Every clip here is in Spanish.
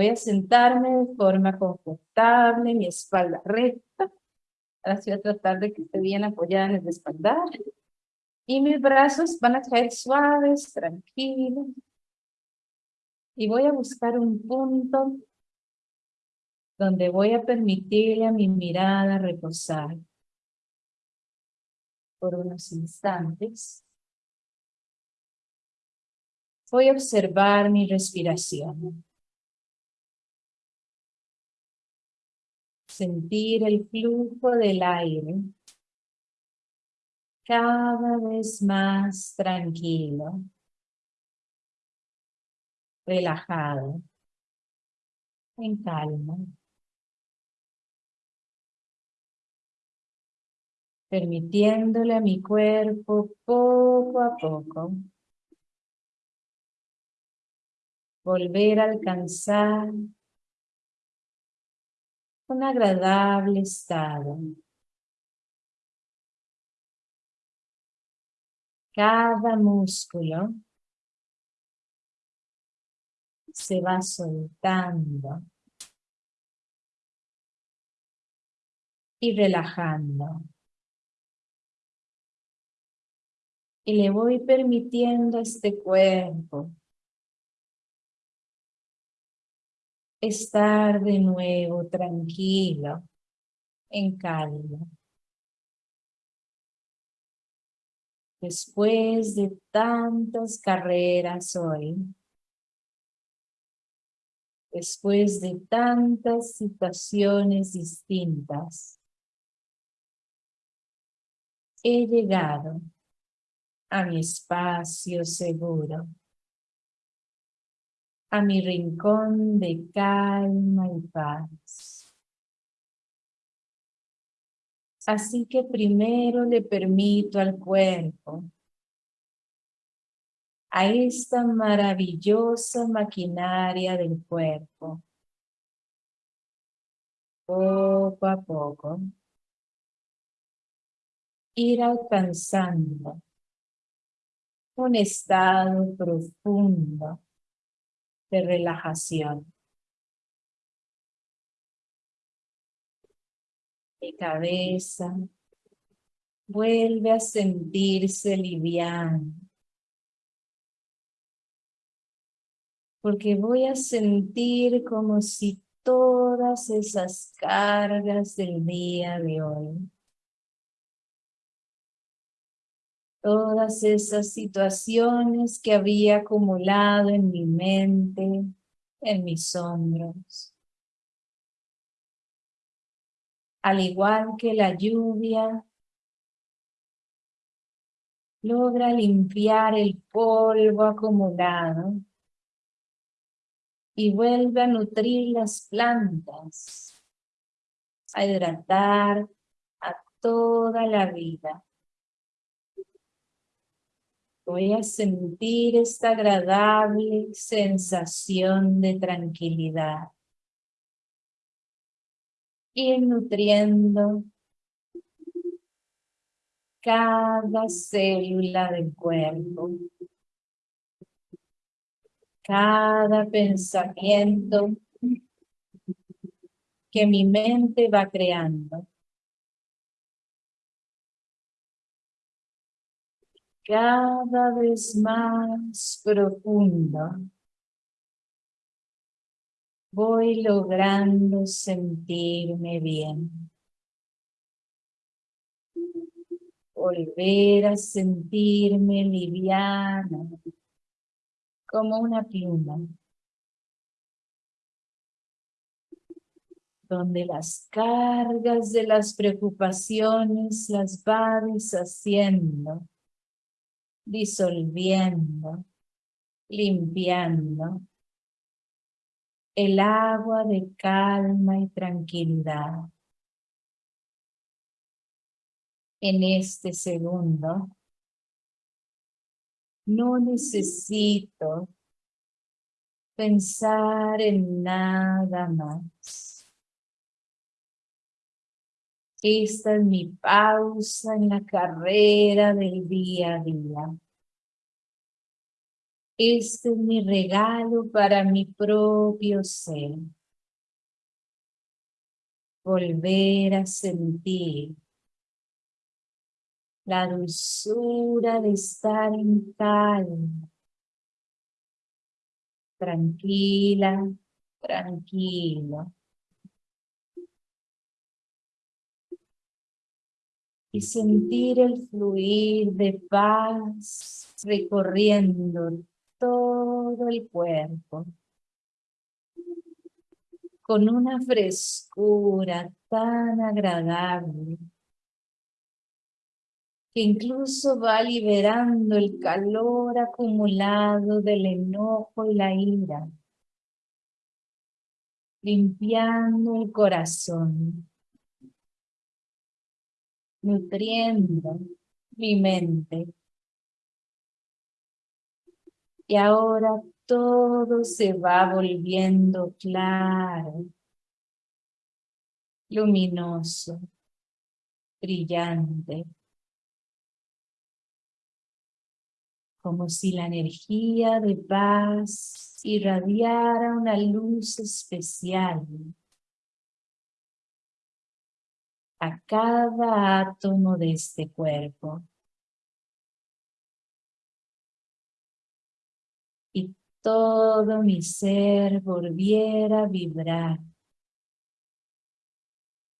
Voy a sentarme de forma confortable, mi espalda recta. Ahora voy a tratar de que esté bien apoyada en el espaldar. Y mis brazos van a caer suaves, tranquilos. Y voy a buscar un punto donde voy a permitirle a mi mirada reposar por unos instantes. Voy a observar mi respiración. Sentir el flujo del aire cada vez más tranquilo, relajado, en calma. Permitiéndole a mi cuerpo poco a poco volver a alcanzar un agradable estado. Cada músculo se va soltando y relajando. Y le voy permitiendo este cuerpo estar de nuevo tranquilo, en calma. Después de tantas carreras hoy, después de tantas situaciones distintas, he llegado a mi espacio seguro a mi rincón de calma y paz. Así que primero le permito al cuerpo, a esta maravillosa maquinaria del cuerpo, poco a poco, ir alcanzando un estado profundo de relajación. Mi cabeza vuelve a sentirse liviana. Porque voy a sentir como si todas esas cargas del día de hoy todas esas situaciones que había acumulado en mi mente, en mis hombros. Al igual que la lluvia, logra limpiar el polvo acumulado y vuelve a nutrir las plantas, a hidratar a toda la vida. Voy a sentir esta agradable sensación de tranquilidad. Ir nutriendo cada célula del cuerpo. Cada pensamiento que mi mente va creando. Cada vez más profundo, voy logrando sentirme bien. Volver a sentirme liviana, como una pluma. donde las cargas de las preocupaciones las va deshaciendo disolviendo, limpiando el agua de calma y tranquilidad. En este segundo, no necesito pensar en nada más. Esta es mi pausa en la carrera del día a día. Este es mi regalo para mi propio ser. Volver a sentir la dulzura de estar en calma. Tranquila, tranquilo. Y sentir el fluir de paz recorriendo todo el cuerpo. Con una frescura tan agradable que incluso va liberando el calor acumulado del enojo y la ira, limpiando el corazón nutriendo mi mente. Y ahora todo se va volviendo claro, luminoso, brillante. Como si la energía de paz irradiara una luz especial a cada átomo de este cuerpo. Y todo mi ser volviera a vibrar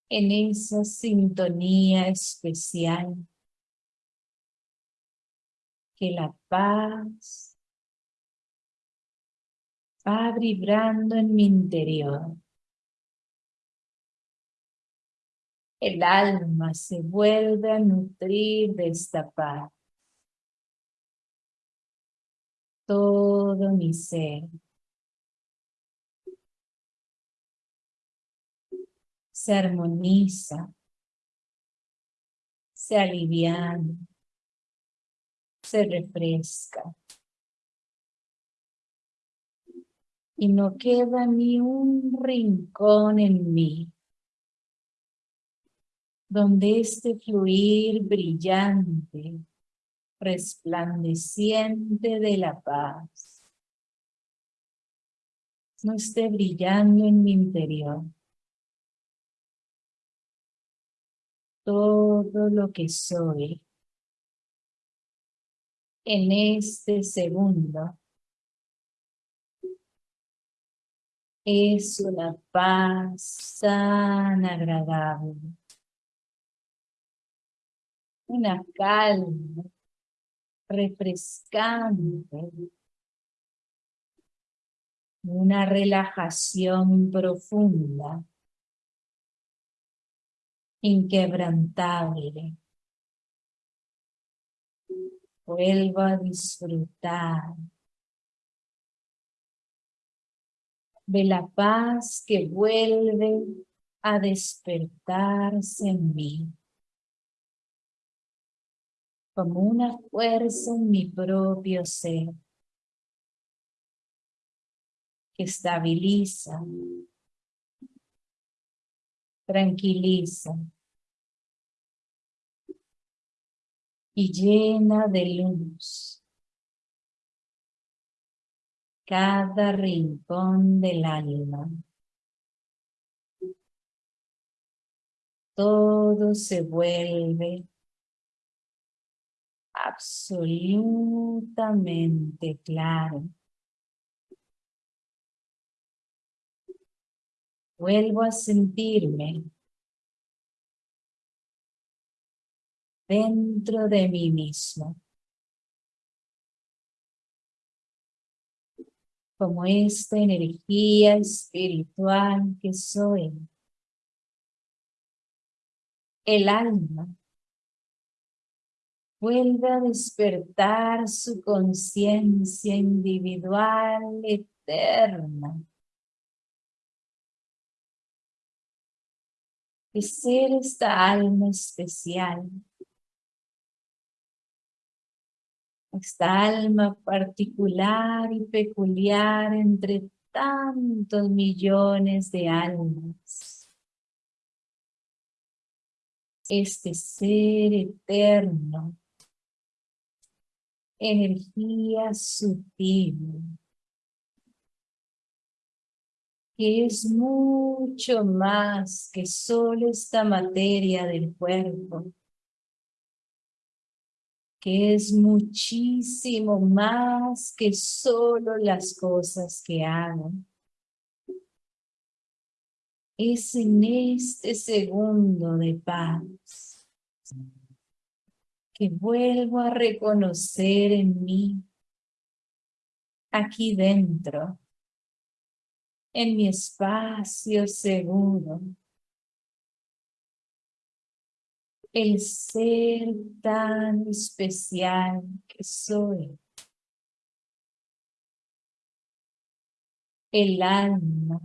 en esa sintonía especial que la paz va vibrando en mi interior. El alma se vuelve a nutrir de esta paz. Todo mi ser. Se armoniza, se aliviana, se refresca. Y no queda ni un rincón en mí donde este fluir brillante, resplandeciente de la paz, no esté brillando en mi interior. Todo lo que soy en este segundo es una paz tan agradable una calma refrescante, una relajación profunda, inquebrantable. Vuelvo a disfrutar de la paz que vuelve a despertarse en mí como una fuerza en mi propio ser que estabiliza, tranquiliza y llena de luz cada rincón del alma. Todo se vuelve absolutamente claro. Vuelvo a sentirme dentro de mí mismo. Como esta energía espiritual que soy. El alma vuelve a despertar su conciencia individual eterna. De ser esta alma especial. Esta alma particular y peculiar entre tantos millones de almas. Este ser eterno energía sutil que es mucho más que solo esta materia del cuerpo, que es muchísimo más que solo las cosas que hago. Es en este segundo de paz que vuelvo a reconocer en mí, aquí dentro, en mi espacio seguro. El ser tan especial que soy. El alma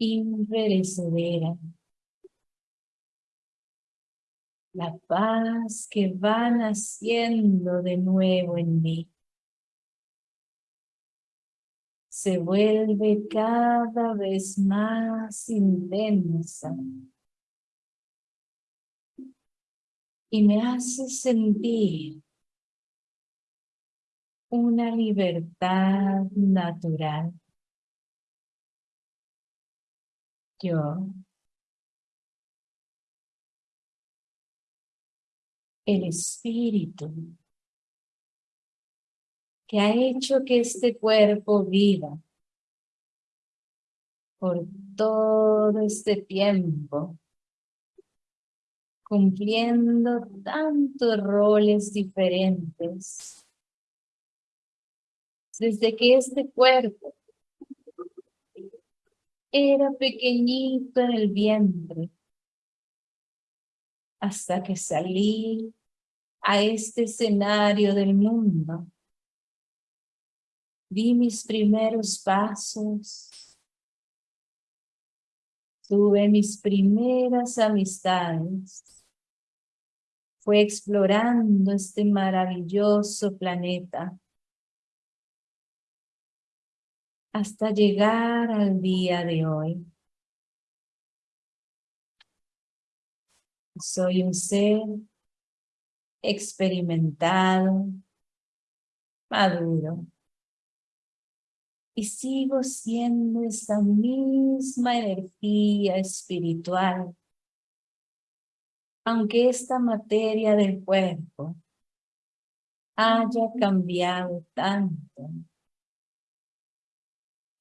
imperecedera. La paz que va naciendo de nuevo en mí se vuelve cada vez más intensa y me hace sentir una libertad natural. Yo, el espíritu que ha hecho que este cuerpo viva por todo este tiempo, cumpliendo tantos roles diferentes. Desde que este cuerpo era pequeñito en el vientre, hasta que salí a este escenario del mundo. Di mis primeros pasos, tuve mis primeras amistades, fue explorando este maravilloso planeta. Hasta llegar al día de hoy. Soy un ser experimentado, maduro, y sigo siendo esa misma energía espiritual, aunque esta materia del cuerpo haya cambiado tanto.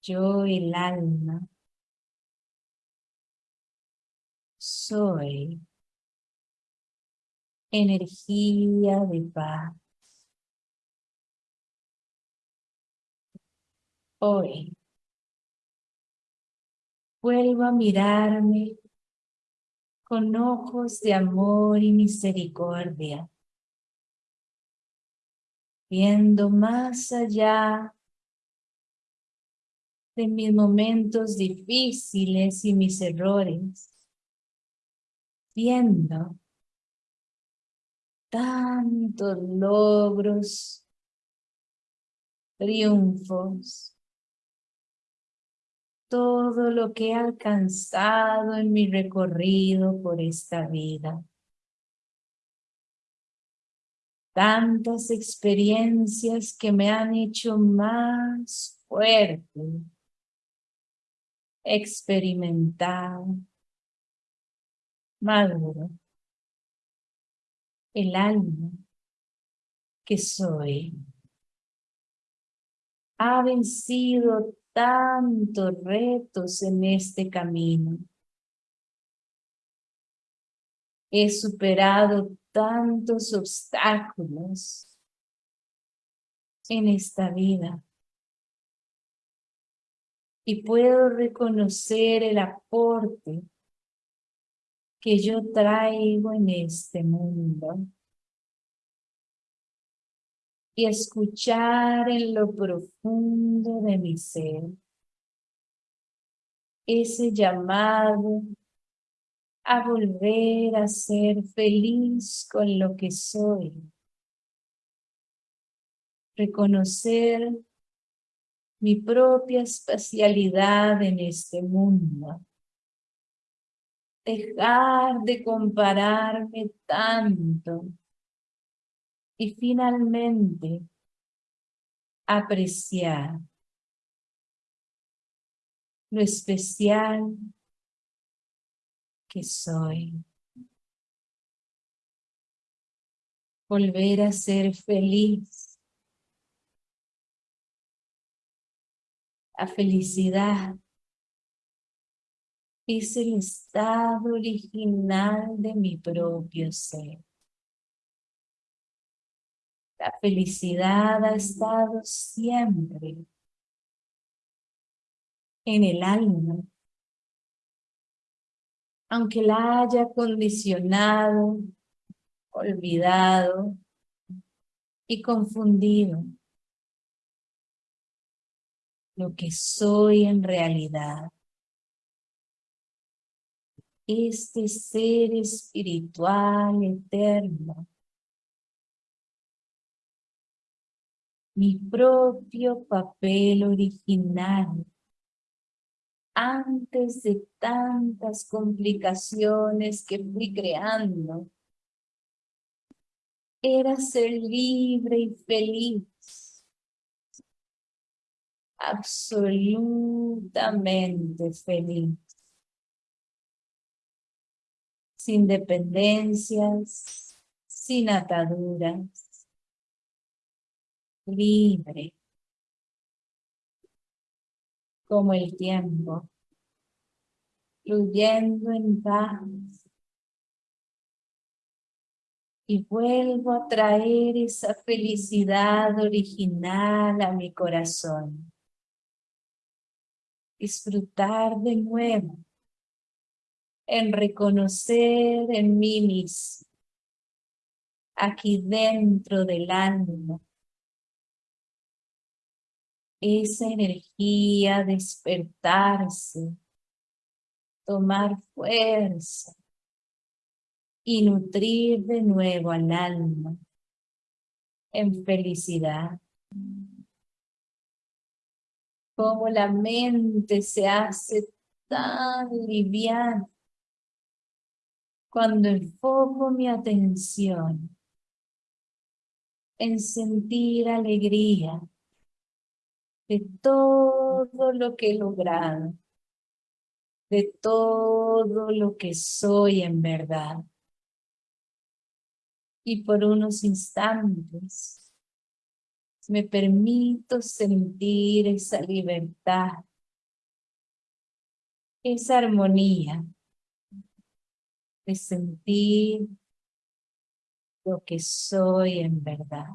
Yo el alma soy energía de paz. hoy. Vuelvo a mirarme con ojos de amor y misericordia, viendo más allá de mis momentos difíciles y mis errores, viendo tantos logros, triunfos, todo lo que he alcanzado en mi recorrido por esta vida. Tantas experiencias que me han hecho más fuerte, experimentado, maduro, el alma que soy ha vencido tantos retos en este camino. He superado tantos obstáculos en esta vida. Y puedo reconocer el aporte que yo traigo en este mundo y escuchar en lo profundo de mi ser ese llamado a volver a ser feliz con lo que soy. Reconocer mi propia espacialidad en este mundo. Dejar de compararme tanto Y finalmente, apreciar lo especial que soy. Volver a ser feliz. La felicidad es el estado original de mi propio ser. La felicidad ha estado siempre en el alma, aunque la haya condicionado, olvidado y confundido. Lo que soy en realidad. Este ser espiritual eterno mi propio papel original antes de tantas complicaciones que fui creando. Era ser libre y feliz. Absolutamente feliz. Sin dependencias, sin ataduras libre, como el tiempo, fluyendo en paz. Y vuelvo a traer esa felicidad original a mi corazón. Disfrutar de nuevo en reconocer en mí mismo, aquí dentro del alma, esa energía, despertarse, tomar fuerza y nutrir de nuevo al alma en felicidad. Como la mente se hace tan liviana cuando enfoco mi atención en sentir alegría de todo lo que he logrado, de todo lo que soy en verdad. Y por unos instantes me permito sentir esa libertad, esa armonía sentir lo que soy en verdad.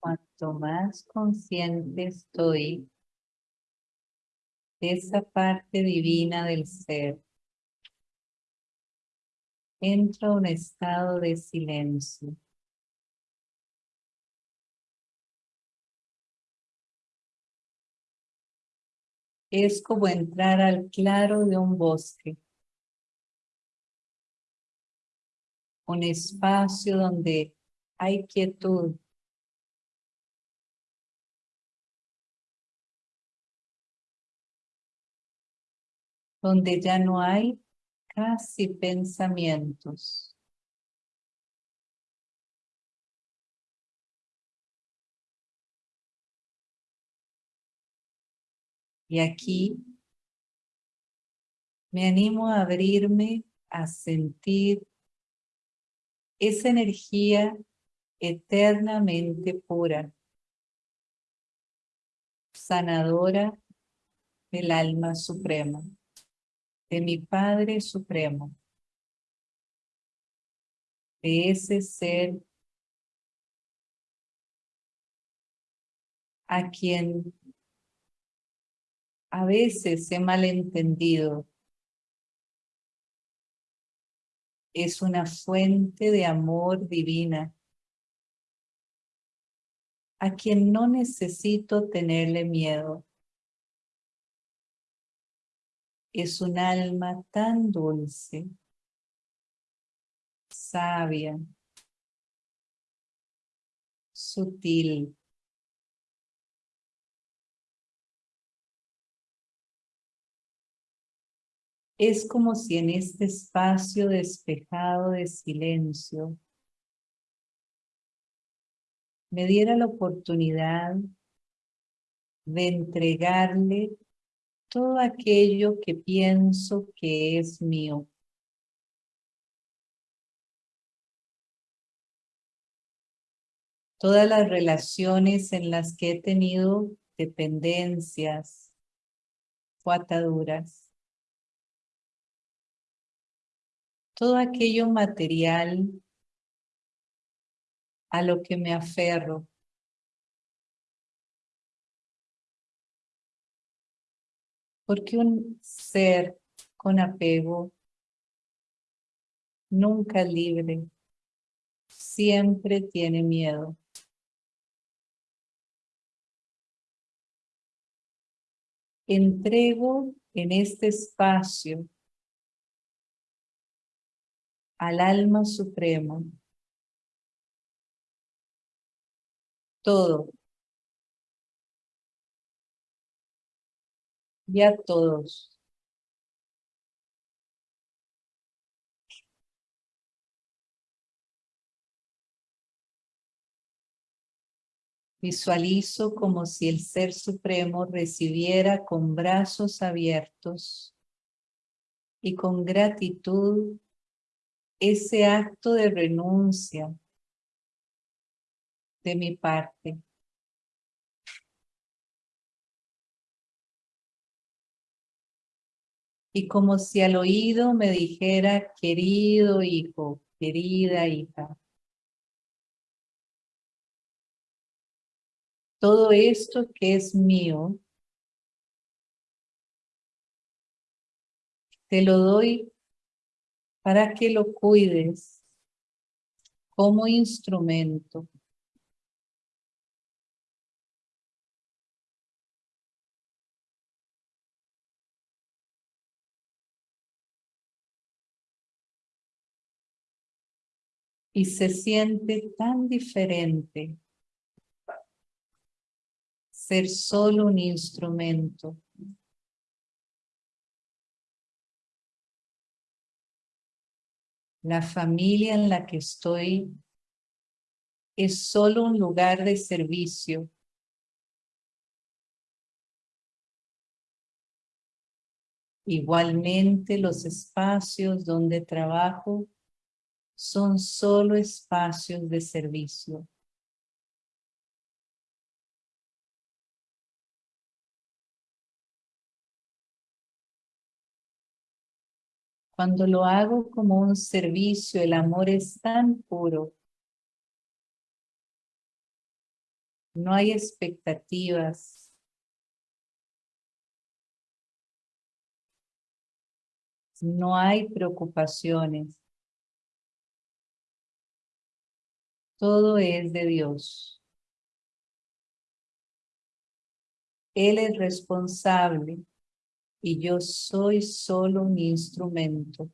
Cuanto más consciente estoy de esa parte divina del ser, entro a un estado de silencio. Es como entrar al claro de un bosque. Un espacio donde hay quietud, donde ya no hay casi pensamientos. Y aquí me animo a abrirme a sentir esa energía eternamente pura, sanadora del alma suprema de mi Padre Supremo, de ese ser a quien a veces he malentendido. Es una fuente de amor divina a quien no necesito tenerle miedo es un alma tan dulce, sabia, sutil, Es como si en este espacio despejado de silencio me diera la oportunidad de entregarle todo aquello que pienso que es mío. Todas las relaciones en las que he tenido dependencias o ataduras. Todo aquello material a lo que me aferro. Porque un ser con apego nunca libre, siempre tiene miedo. Entrego en este espacio al alma suprema todo y a todos. Visualizo como si el Ser Supremo recibiera con brazos abiertos y con gratitud ese acto de renuncia de mi parte. Y como si al oído me dijera, querido hijo, querida hija, todo esto que es mío, te lo doy para que lo cuides como instrumento y se siente tan diferente ser solo un instrumento. La familia en la que estoy es solo un lugar de servicio. Igualmente los espacios donde trabajo son solo espacios de servicio. Cuando lo hago como un servicio, el amor es tan puro. No hay expectativas. No hay preocupaciones. Todo es de Dios. Él es responsable y yo soy solo un instrumento.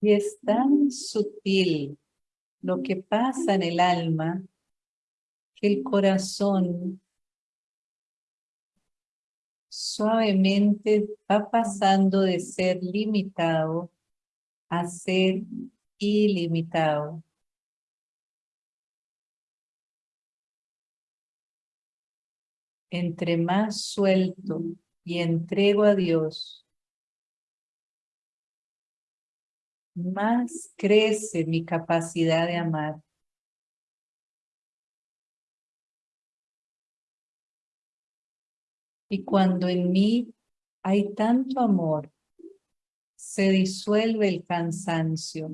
Y es tan sutil lo que pasa en el alma que el corazón suavemente va pasando de ser limitado a ser ilimitado. Entre más suelto y entrego a Dios, más crece mi capacidad de amar. Y cuando en mí hay tanto amor, se disuelve el cansancio.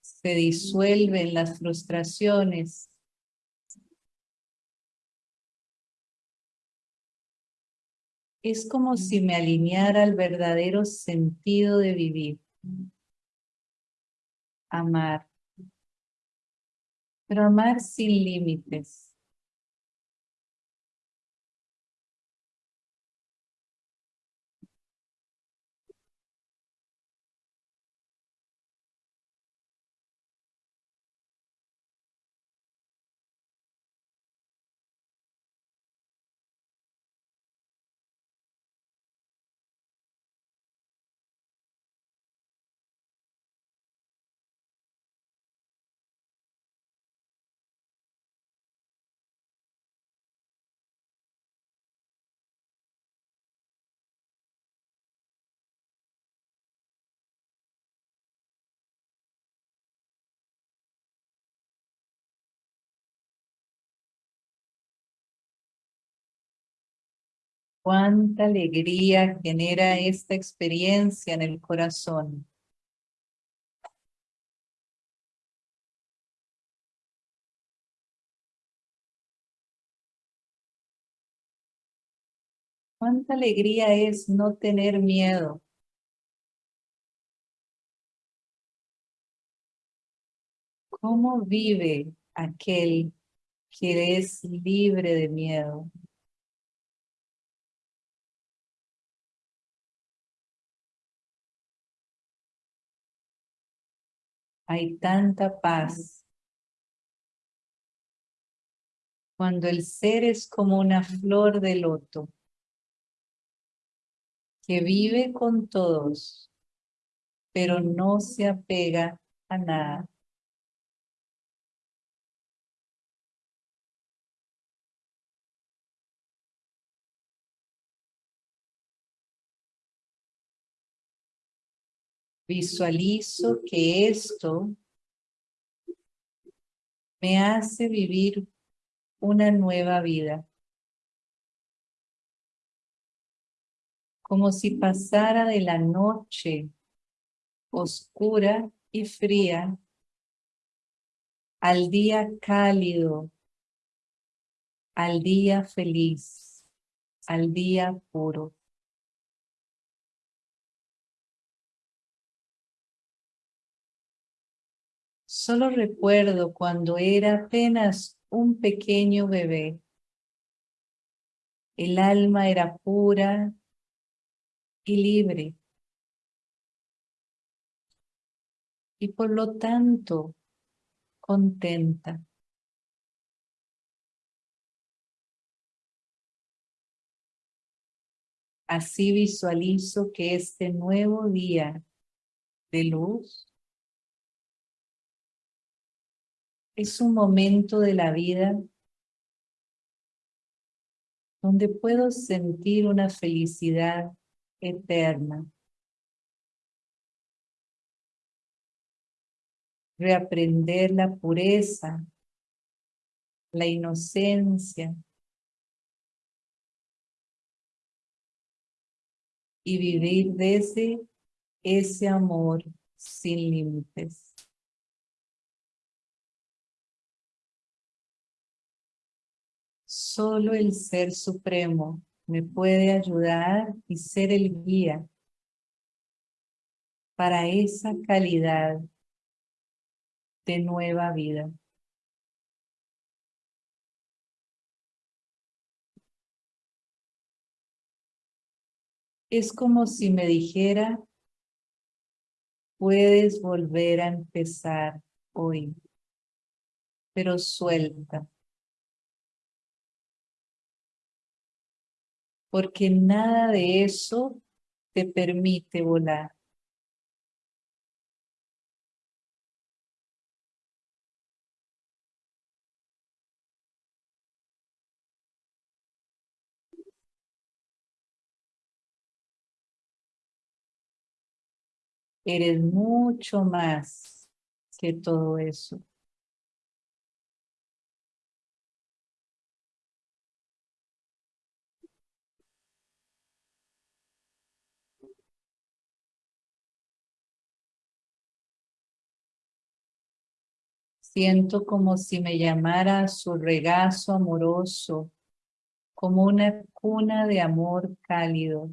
Se disuelven las frustraciones Es como si me alineara al verdadero sentido de vivir. Amar. Pero amar sin límites. Cuánta alegría genera esta experiencia en el corazón. Cuánta alegría es no tener miedo. ¿Cómo vive aquel que es libre de miedo? Hay tanta paz. Cuando el ser es como una flor de loto que vive con todos, pero no se apega a nada. Visualizo que esto me hace vivir una nueva vida. Como si pasara de la noche oscura y fría al día cálido, al día feliz, al día puro. Solo recuerdo cuando era apenas un pequeño bebé. El alma era pura y libre. Y por lo tanto, contenta. Así visualizo que este nuevo día de luz es un momento de la vida donde puedo sentir una felicidad eterna. Reaprender la pureza, la inocencia y vivir desde ese amor sin límites. Solo el Ser Supremo me puede ayudar y ser el guía para esa calidad de nueva vida. Es como si me dijera, puedes volver a empezar hoy, pero suelta. Porque nada de eso te permite volar. Eres mucho más que todo eso. Siento como si me llamara su regazo amoroso, como una cuna de amor cálido.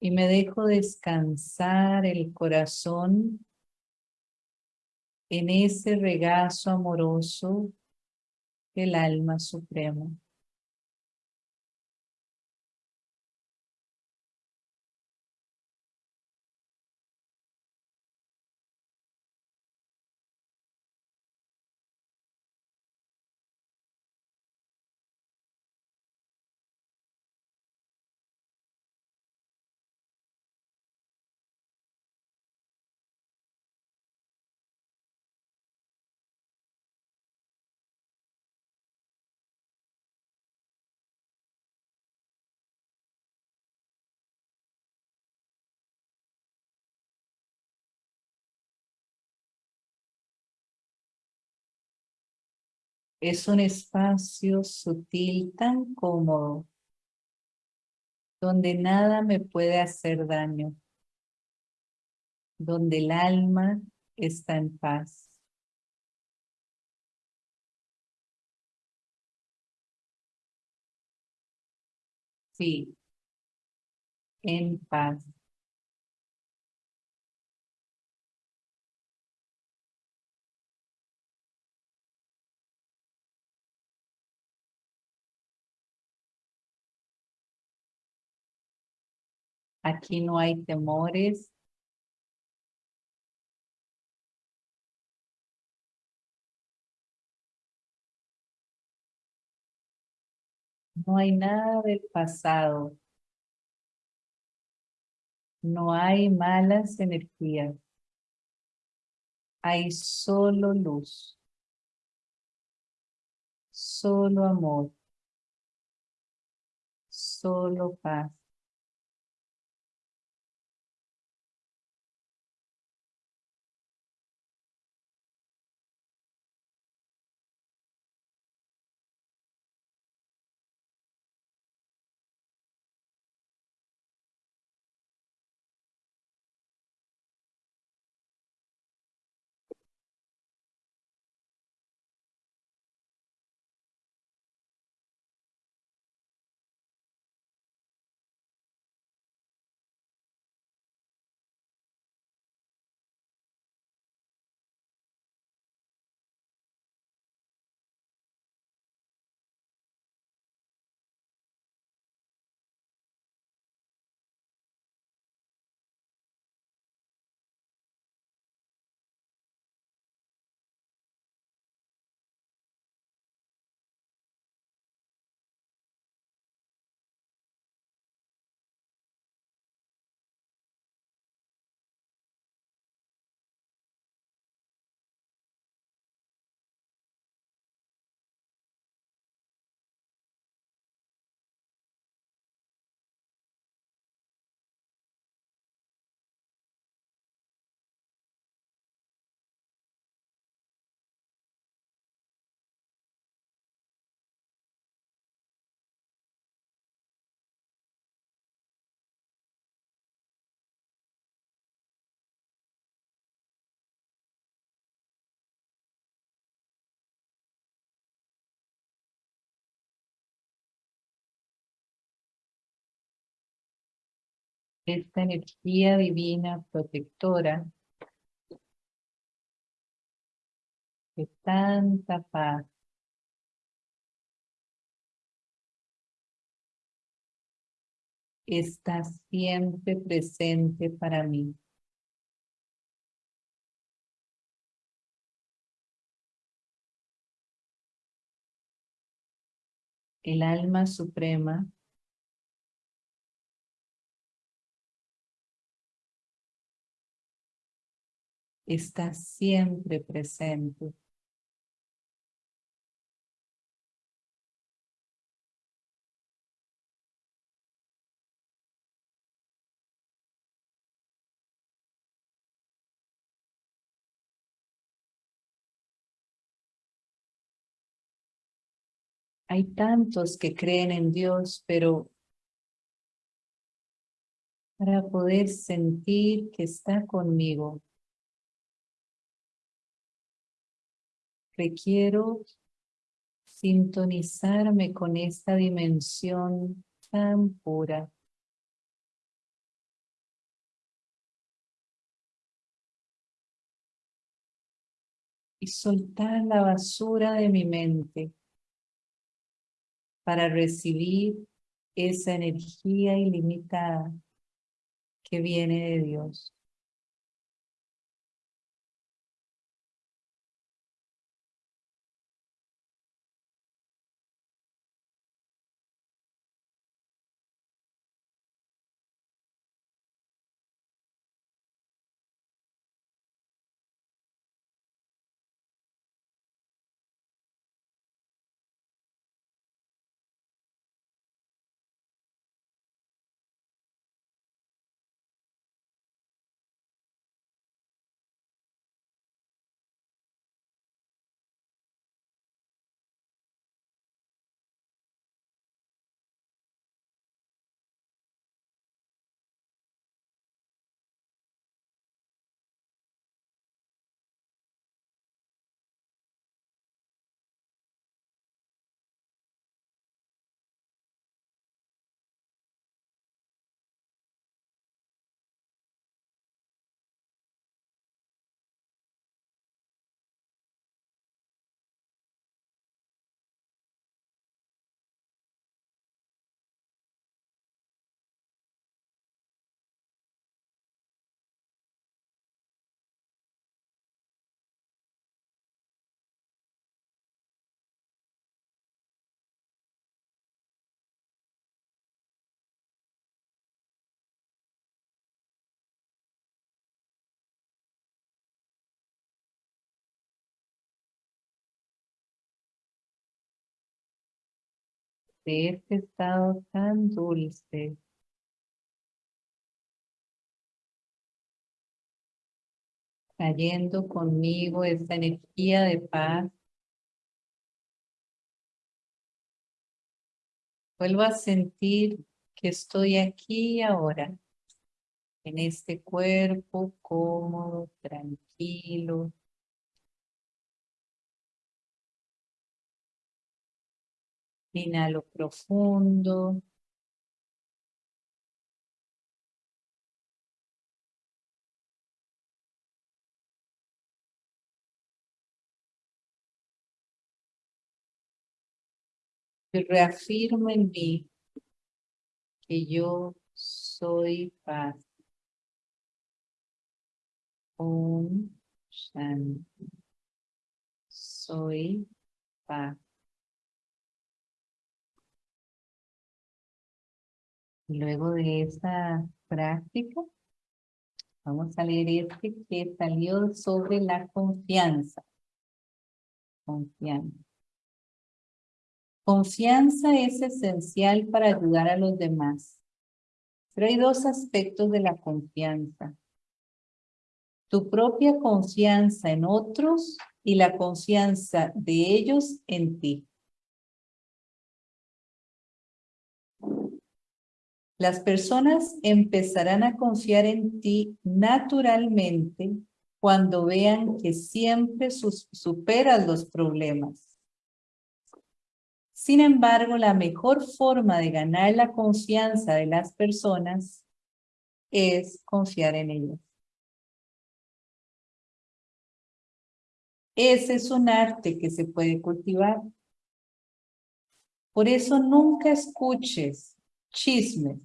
Y me dejo descansar el corazón en ese regazo amoroso del alma suprema. Es un espacio sutil tan cómodo, donde nada me puede hacer daño, donde el alma está en paz. Sí, en paz. Aquí no hay temores. No hay nada del pasado. No hay malas energías. Hay solo luz. Solo amor. Solo paz. Esta energía divina protectora de tanta paz. está siempre presente para mí. El alma suprema está siempre presente. Hay tantos que creen en Dios, pero para poder sentir que está conmigo. Requiero sintonizarme con esta dimensión tan pura. Y soltar la basura de mi mente para recibir esa energía ilimitada que viene de Dios. De este estado tan dulce. Trayendo conmigo esta energía de paz. Vuelvo a sentir que estoy aquí ahora, en este cuerpo cómodo, tranquilo, Inhalo profundo. Y reafirmo en mí que yo soy paz. Om Shanti. Soy paz. Luego de esa práctica, vamos a leer este que salió sobre la confianza. Confianza. Confianza es esencial para ayudar a los demás. Pero hay dos aspectos de la confianza. Tu propia confianza en otros y la confianza de ellos en ti. Las personas empezarán a confiar en ti naturalmente cuando vean que siempre superas los problemas. Sin embargo, la mejor forma de ganar la confianza de las personas es confiar en ellas. Ese es un arte que se puede cultivar. Por eso nunca escuches chismes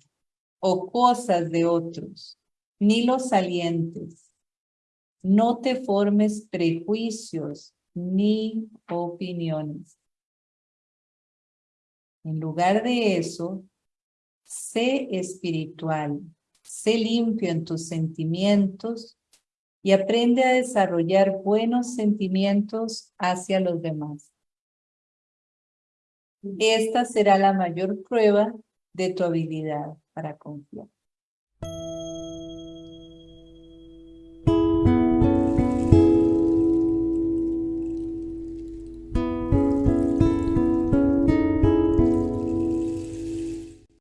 o cosas de otros, ni los salientes. No te formes prejuicios ni opiniones. En lugar de eso, sé espiritual, sé limpio en tus sentimientos y aprende a desarrollar buenos sentimientos hacia los demás. Esta será la mayor prueba de tu habilidad para confiar.